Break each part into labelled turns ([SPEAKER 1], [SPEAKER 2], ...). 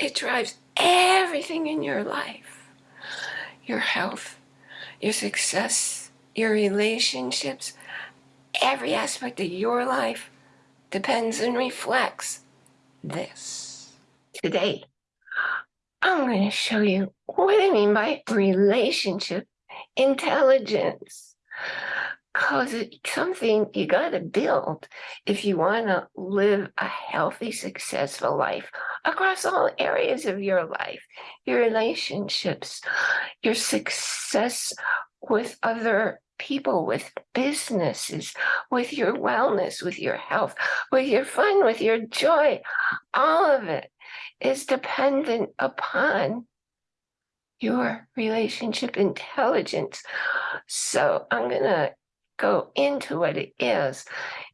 [SPEAKER 1] It drives everything in your life. Your health, your success, your relationships, every aspect of your life depends and reflects this. Today, I'm going to show you what I mean by relationship intelligence. Because it's something you got to build if you want to live a healthy, successful life across all areas of your life, your relationships, your success with other people, with businesses, with your wellness, with your health, with your fun, with your joy. All of it is dependent upon your relationship intelligence. So I'm going to go into what it is.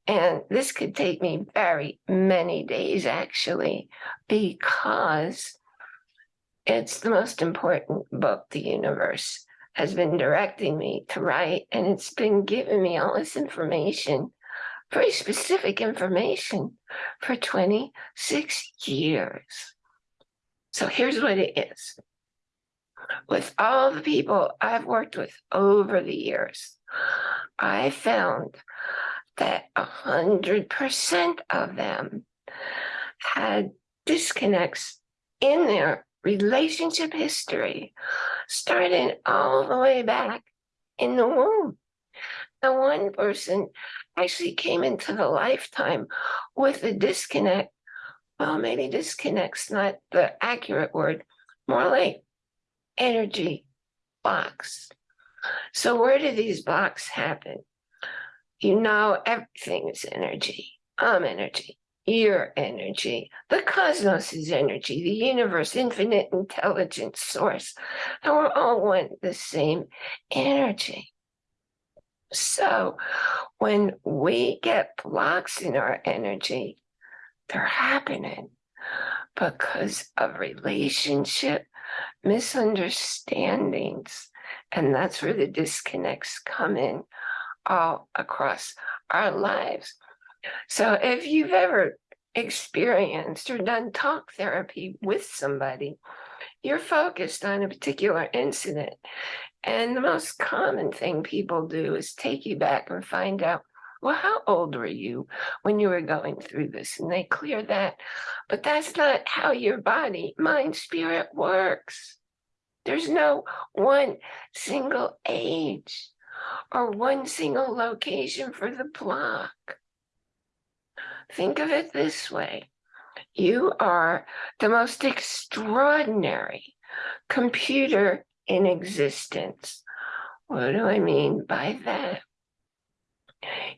[SPEAKER 1] And this could take me very many days actually, because it's the most important book the universe has been directing me to write. And it's been giving me all this information, very specific information for 26 years. So here's what it is. With all the people I've worked with over the years, I found that a hundred percent of them had disconnects in their relationship history, starting all the way back in the womb. And one person actually came into the lifetime with a disconnect. Well, maybe disconnect's not the accurate word, more like energy blocks. So where do these blocks happen? You know, everything is energy. I'm energy. Your energy. The cosmos is energy. The universe, infinite intelligence source. And we're all one, the same energy. So when we get blocks in our energy, they're happening because of relationship misunderstandings. And that's where the disconnects come in all across our lives. So if you've ever experienced or done talk therapy with somebody, you're focused on a particular incident. And the most common thing people do is take you back and find out well, how old were you when you were going through this? And they clear that. But that's not how your body, mind, spirit works. There's no one single age or one single location for the block. Think of it this way. You are the most extraordinary computer in existence. What do I mean by that?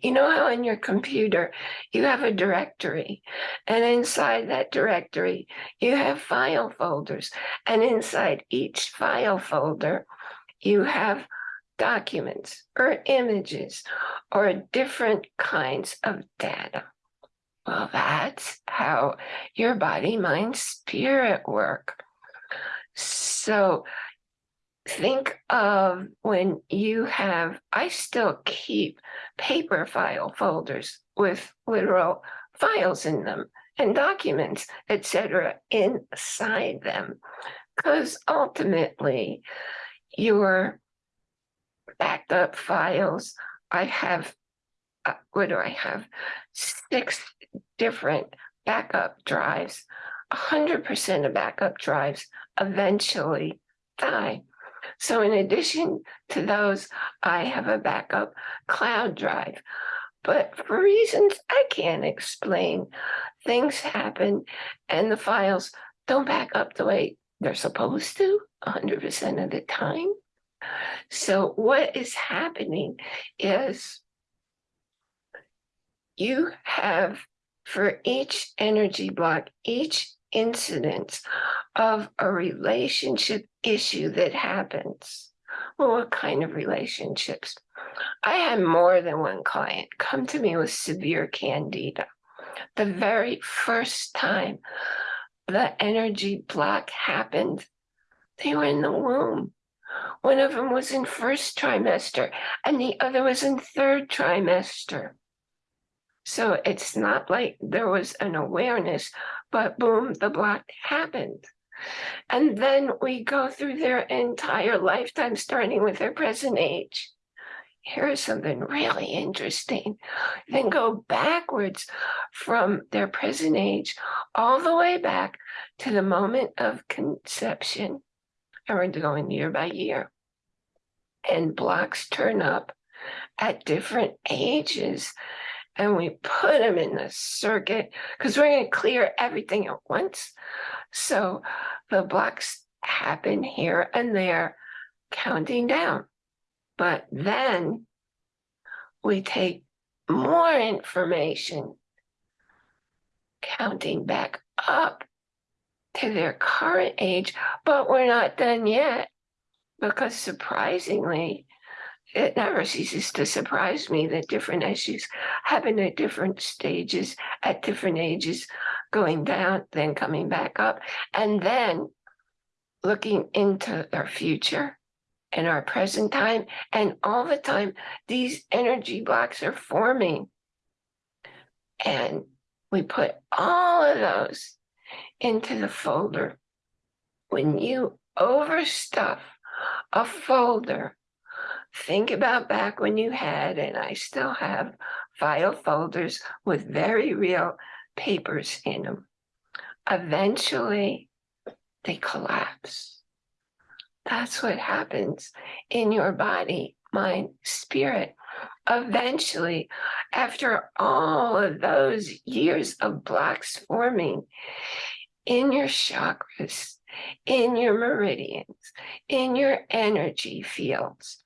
[SPEAKER 1] You know how in your computer you have a directory and inside that directory you have file folders and inside each file folder you have documents or images or different kinds of data. Well, that's how your body, mind, spirit work. So think of when you have, I still keep paper file folders with literal files in them and documents, etc., inside them. Because ultimately, your backed up files, I have, uh, what do I have? Six different backup drives. 100% of backup drives eventually die. So in addition to those, I have a backup cloud drive. But for reasons I can't explain, things happen and the files don't back up the way they're supposed to 100% of the time. So what is happening is you have for each energy block, each incident of a relationship issue that happens. Well, what kind of relationships? I had more than one client come to me with severe candida. The very first time the energy block happened, they were in the womb. One of them was in first trimester and the other was in third trimester. So it's not like there was an awareness, but boom, the block happened. And then we go through their entire lifetime, starting with their present age. Here's something really interesting. Then go backwards from their present age all the way back to the moment of conception. And we're going year by year. And blocks turn up at different ages and we put them in the circuit because we're going to clear everything at once. So the blocks happen here and there, counting down. But then we take more information, counting back up to their current age, but we're not done yet because surprisingly, it never ceases to surprise me that different issues happen at different stages, at different ages, going down, then coming back up, and then looking into our future and our present time. And all the time, these energy blocks are forming. And we put all of those into the folder. When you overstuff a folder think about back when you had, and I still have, file folders with very real papers in them. Eventually, they collapse. That's what happens in your body, mind, spirit. Eventually, after all of those years of blocks forming in your chakras, in your meridians, in your energy fields,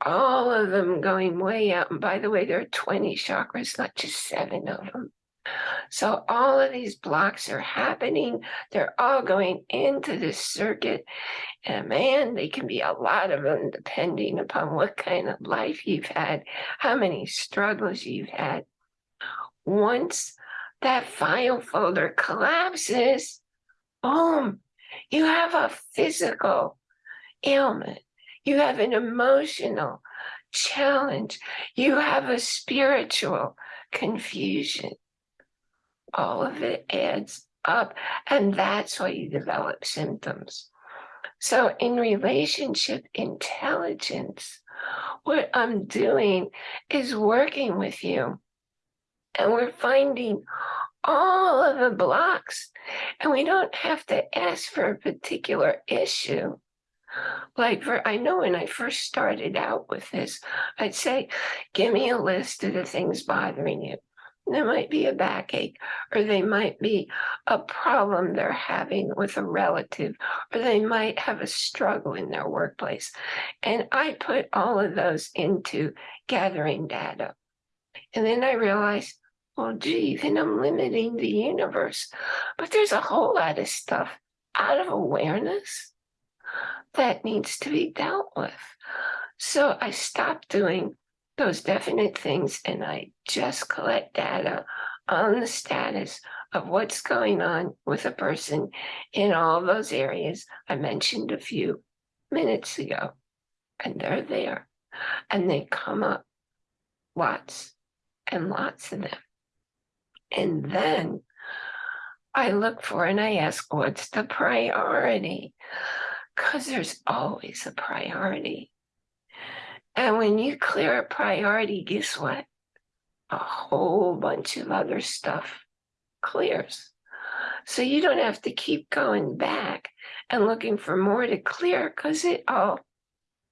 [SPEAKER 1] all of them going way out. And by the way, there are 20 chakras, not just seven of them. So all of these blocks are happening. They're all going into this circuit. And man, they can be a lot of them depending upon what kind of life you've had, how many struggles you've had. Once that file folder collapses, boom, you have a physical ailment you have an emotional challenge. You have a spiritual confusion. All of it adds up, and that's why you develop symptoms. So, in relationship intelligence, what I'm doing is working with you, and we're finding all of the blocks, and we don't have to ask for a particular issue. Like for, I know when I first started out with this, I'd say, give me a list of the things bothering you. There might be a backache, or they might be a problem they're having with a relative, or they might have a struggle in their workplace. And I put all of those into gathering data. And then I realized, well, gee, then I'm limiting the universe. But there's a whole lot of stuff out of awareness that needs to be dealt with. So I stopped doing those definite things and I just collect data on the status of what's going on with a person in all those areas I mentioned a few minutes ago. And they're there and they come up lots and lots of them. And then I look for and I ask, what's the priority? Because there's always a priority. And when you clear a priority, guess what? A whole bunch of other stuff clears. So you don't have to keep going back and looking for more to clear because it all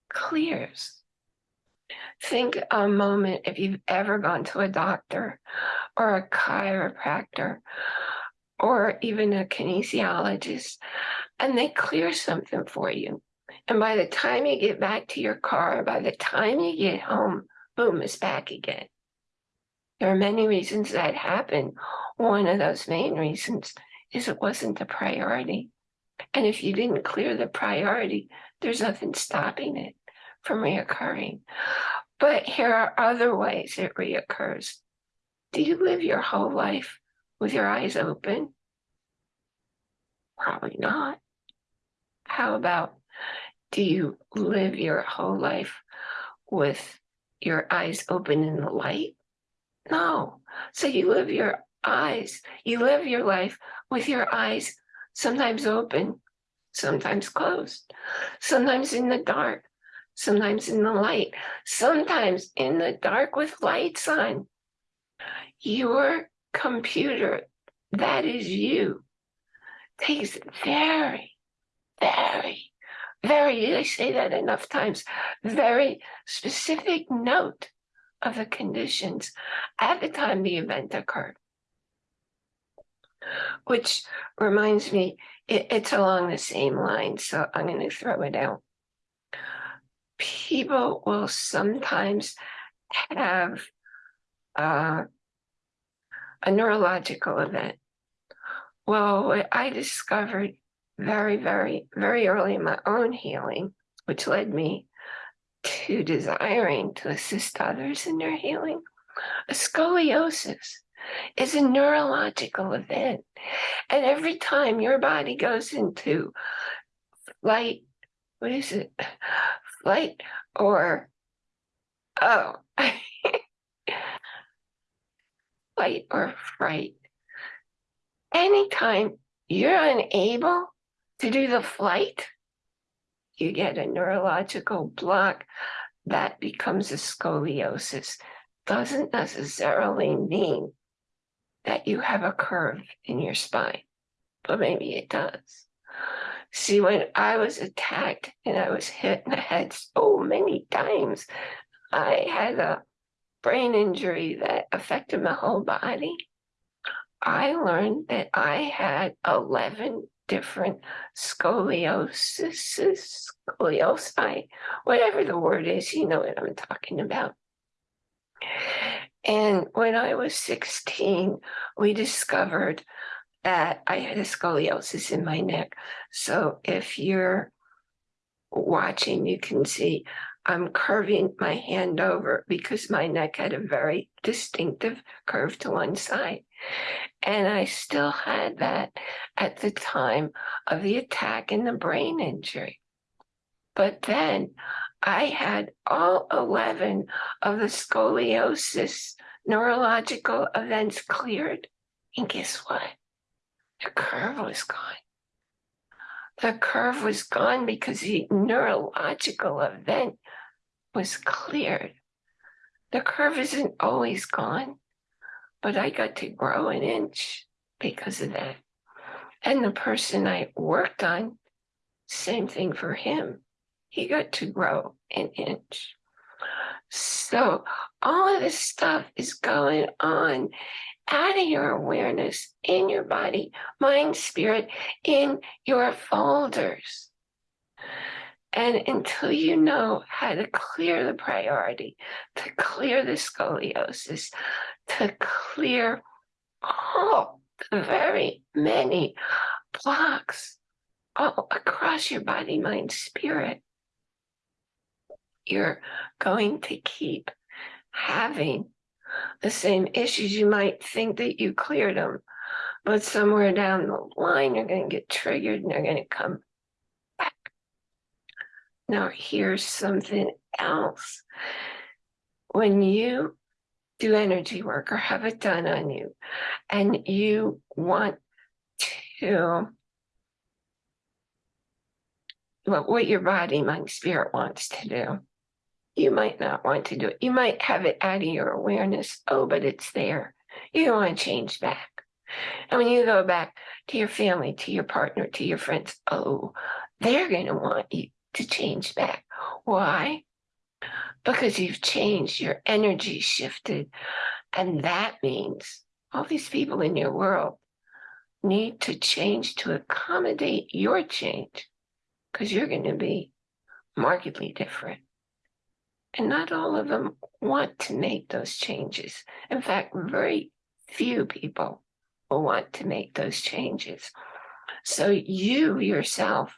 [SPEAKER 1] clears. Think a moment if you've ever gone to a doctor or a chiropractor or even a kinesiologist and they clear something for you. And by the time you get back to your car, by the time you get home, boom, it's back again. There are many reasons that happen. One of those main reasons is it wasn't a priority. And if you didn't clear the priority, there's nothing stopping it from reoccurring. But here are other ways it reoccurs. Do you live your whole life with your eyes open? Probably not. How about do you live your whole life with your eyes open in the light? No. So you live your eyes, you live your life with your eyes sometimes open, sometimes closed, sometimes in the dark, sometimes in the light, sometimes in the dark with lights on. Your computer, that is you, takes very, very, very, I say that enough times? Very specific note of the conditions at the time the event occurred. Which reminds me, it, it's along the same line, so I'm going to throw it out. People will sometimes have uh, a neurological event. Well, what I discovered very, very, very early in my own healing, which led me to desiring to assist others in their healing, a scoliosis is a neurological event. And every time your body goes into flight, what is it? Flight or, oh, flight or fright. Anytime you're unable to do the flight, you get a neurological block that becomes a scoliosis. Doesn't necessarily mean that you have a curve in your spine, but maybe it does. See, when I was attacked and I was hit in the head so many times, I had a brain injury that affected my whole body. I learned that I had 11 different scoliosis, scoliosi, whatever the word is, you know what I'm talking about. And when I was 16, we discovered that I had a scoliosis in my neck. So if you're watching, you can see I'm curving my hand over because my neck had a very distinctive curve to one side. And I still had that at the time of the attack and the brain injury. But then I had all 11 of the scoliosis neurological events cleared. And guess what? The curve was gone. The curve was gone because the neurological event was cleared. The curve isn't always gone, but I got to grow an inch because of that. And the person I worked on, same thing for him he got to grow an inch. So all of this stuff is going on out of your awareness in your body, mind, spirit, in your folders. And until you know how to clear the priority, to clear the scoliosis, to clear all the very many blocks all across your body, mind, spirit, you're going to keep having the same issues. You might think that you cleared them, but somewhere down the line, you're going to get triggered and they're going to come back. Now, here's something else. When you do energy work or have it done on you, and you want to what your body, mind, spirit wants to do you might not want to do it. You might have it out of your awareness. Oh, but it's there. You don't want to change back. And when you go back to your family, to your partner, to your friends, oh, they're going to want you to change back. Why? Because you've changed, your energy shifted. And that means all these people in your world need to change to accommodate your change because you're going to be markedly different. And not all of them want to make those changes. In fact, very few people will want to make those changes. So you yourself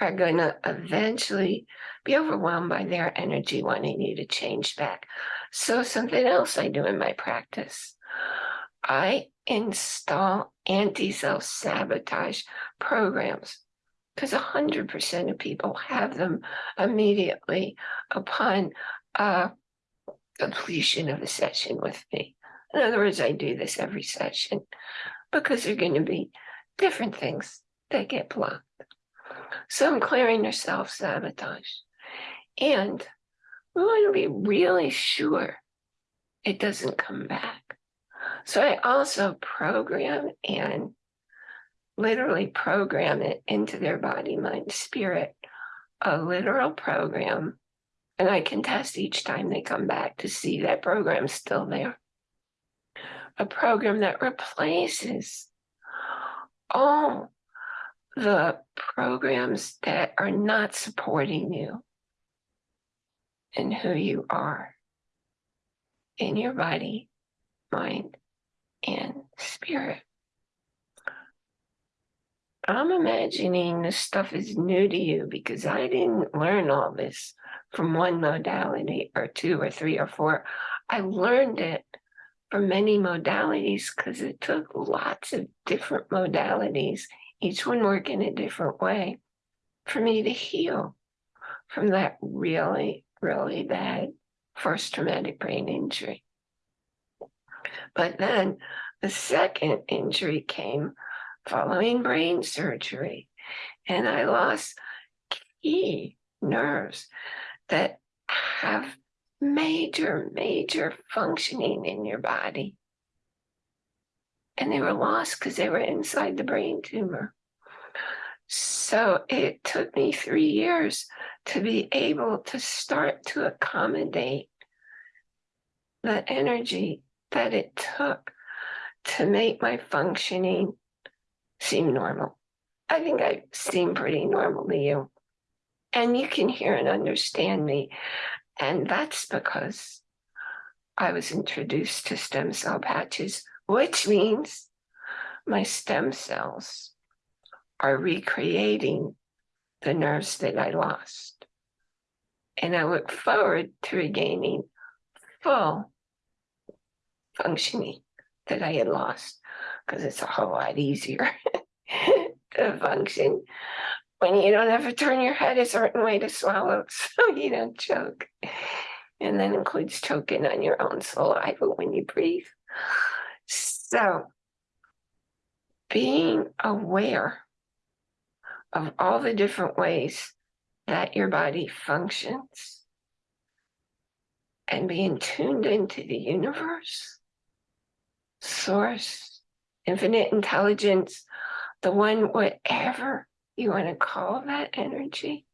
[SPEAKER 1] are going to eventually be overwhelmed by their energy wanting you to change back. So something else I do in my practice, I install anti-self-sabotage programs because 100% of people have them immediately upon uh, completion of a session with me. In other words, I do this every session because there are going to be different things that get blocked. So I'm clearing their self-sabotage. And we want to be really sure it doesn't come back. So I also program and literally program it into their body, mind, spirit, a literal program. And I can test each time they come back to see that program's still there. A program that replaces all the programs that are not supporting you and who you are in your body, mind, and spirit. I'm imagining this stuff is new to you because I didn't learn all this from one modality or two or three or four. I learned it from many modalities because it took lots of different modalities, each one working a different way, for me to heal from that really, really bad first traumatic brain injury. But then the second injury came following brain surgery, and I lost key nerves that have major, major functioning in your body. And they were lost because they were inside the brain tumor. So it took me three years to be able to start to accommodate the energy that it took to make my functioning seem normal. I think I seem pretty normal to you. And you can hear and understand me. And that's because I was introduced to stem cell patches, which means my stem cells are recreating the nerves that I lost. And I look forward to regaining full functioning that I had lost because it's a whole lot easier to function when you don't have to turn your head a certain way to swallow so you don't choke. And that includes choking on your own saliva when you breathe. So being aware of all the different ways that your body functions and being tuned into the universe source, infinite intelligence, the one, whatever you want to call that energy,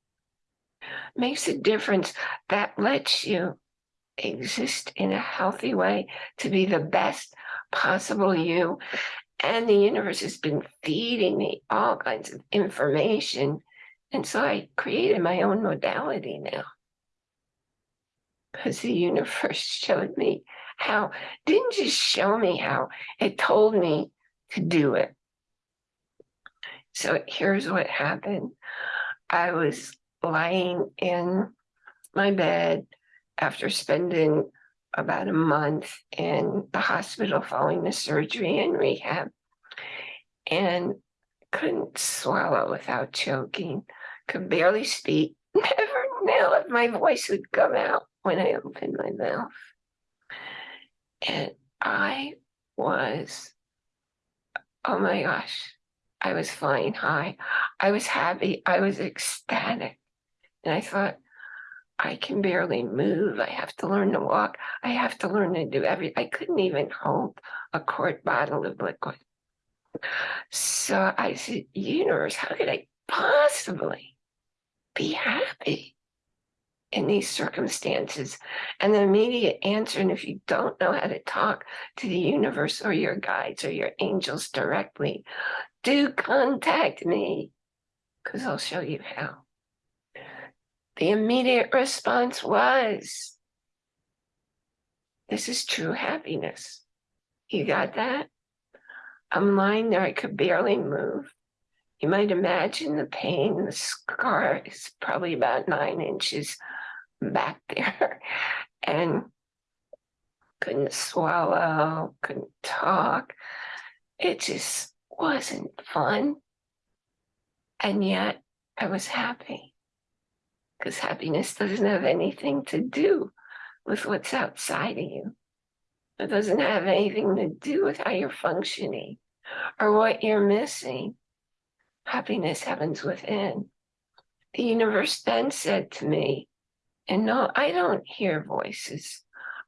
[SPEAKER 1] makes a difference that lets you exist in a healthy way to be the best possible you. And the universe has been feeding me all kinds of information. And so I created my own modality now. Because the universe showed me how didn't just show me how, it told me to do it. So here's what happened. I was lying in my bed after spending about a month in the hospital following the surgery and rehab and couldn't swallow without choking, could barely speak, never knew if my voice would come out when I opened my mouth. And I was, oh my gosh, I was flying high. I was happy. I was ecstatic. And I thought, I can barely move. I have to learn to walk. I have to learn to do everything. I couldn't even hold a quart bottle of liquid. So I said, universe, how could I possibly be happy? In these circumstances? And the immediate answer, and if you don't know how to talk to the universe or your guides or your angels directly, do contact me because I'll show you how. The immediate response was, this is true happiness. You got that? I'm lying there, I could barely move. You might imagine the pain, the scar is probably about nine inches back there and couldn't swallow, couldn't talk. It just wasn't fun. And yet I was happy because happiness doesn't have anything to do with what's outside of you. It doesn't have anything to do with how you're functioning or what you're missing. Happiness happens within The universe then said to me, and no, I don't hear voices.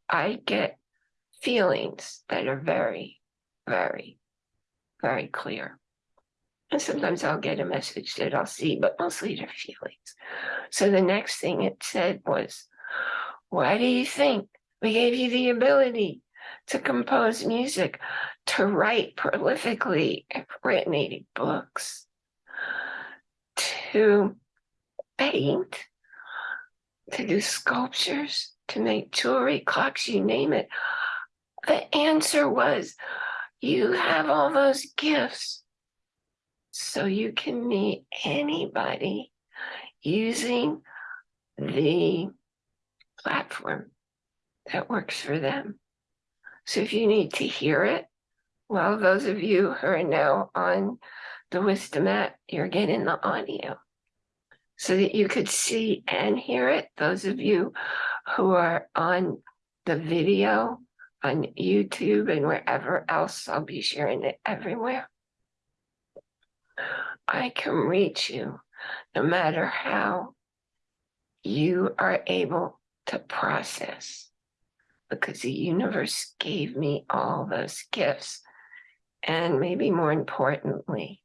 [SPEAKER 1] I get feelings that are very, very, very clear. And sometimes I'll get a message that I'll see, but mostly they're feelings. So the next thing it said was, why do you think we gave you the ability to compose music, to write prolifically, I've written 80 books, to paint, to do sculptures, to make jewelry, clocks, you name it. The answer was, you have all those gifts so you can meet anybody using the platform that works for them. So if you need to hear it, well, those of you who are now on the Wisdom app, you're getting the audio so that you could see and hear it. Those of you who are on the video on YouTube and wherever else, I'll be sharing it everywhere. I can reach you no matter how you are able to process because the universe gave me all those gifts and maybe more importantly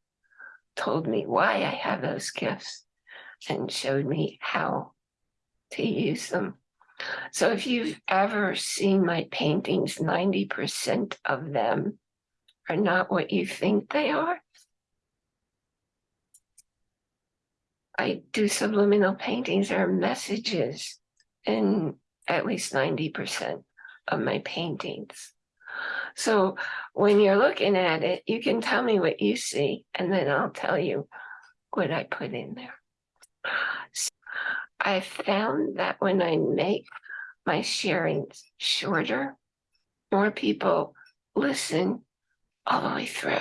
[SPEAKER 1] told me why I have those gifts and showed me how to use them. So if you've ever seen my paintings, 90% of them are not what you think they are. I do subliminal paintings or messages in at least 90% of my paintings. So when you're looking at it, you can tell me what you see, and then I'll tell you what I put in there. I found that when I make my sharings shorter, more people listen all the way through.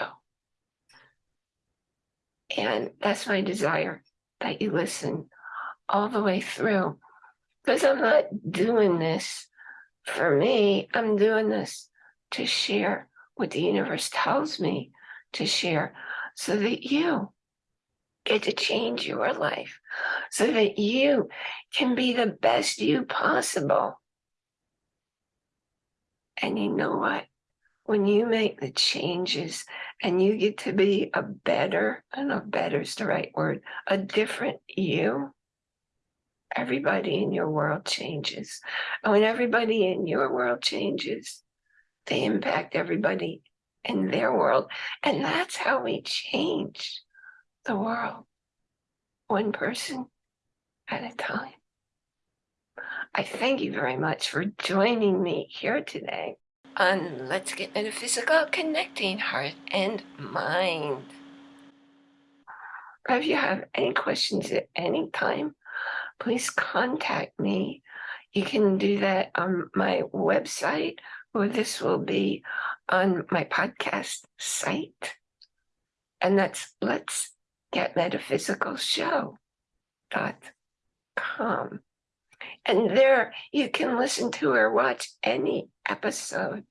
[SPEAKER 1] And that's my desire that you listen all the way through. Because I'm not doing this for me, I'm doing this to share what the universe tells me to share so that you get to change your life, so that you can be the best you possible. And you know what? when you make the changes and you get to be a better, I don't know if better is the right word, a different you, everybody in your world changes. And when everybody in your world changes, they impact everybody in their world. And that's how we change the world, one person at a time. I thank you very much for joining me here today on Let's Get Metaphysical, connecting heart and mind. If you have any questions at any time, please contact me. You can do that on my website, or this will be on my podcast site. And that's Let's Get Metaphysical Show dot com. And there you can listen to or watch any episode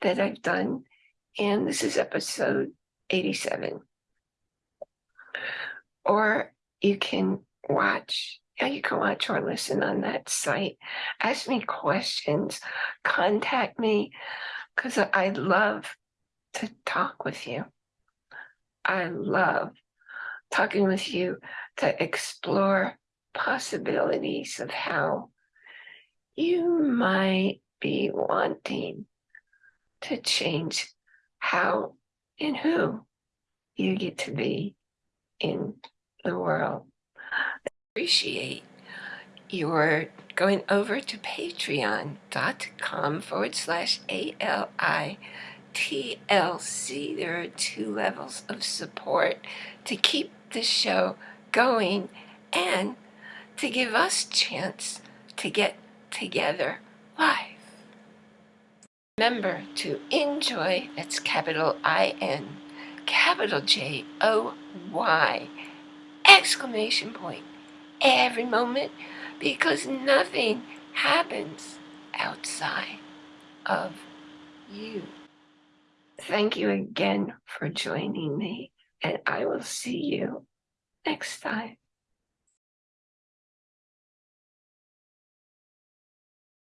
[SPEAKER 1] that I've done. And this is episode 87. Or you can watch, yeah, you can watch or listen on that site. Ask me questions, contact me, because I love to talk with you. I love talking with you to explore possibilities of how you might be wanting to change how and who you get to be in the world. Appreciate your going over to patreon.com forward slash A-L-I TLC. There are two levels of support to keep the show going and to give us chance to get together live. Remember to enjoy, that's capital I-N, capital J-O-Y, exclamation point, every moment, because nothing happens outside of you. Thank you again for joining me, and I will see you next time.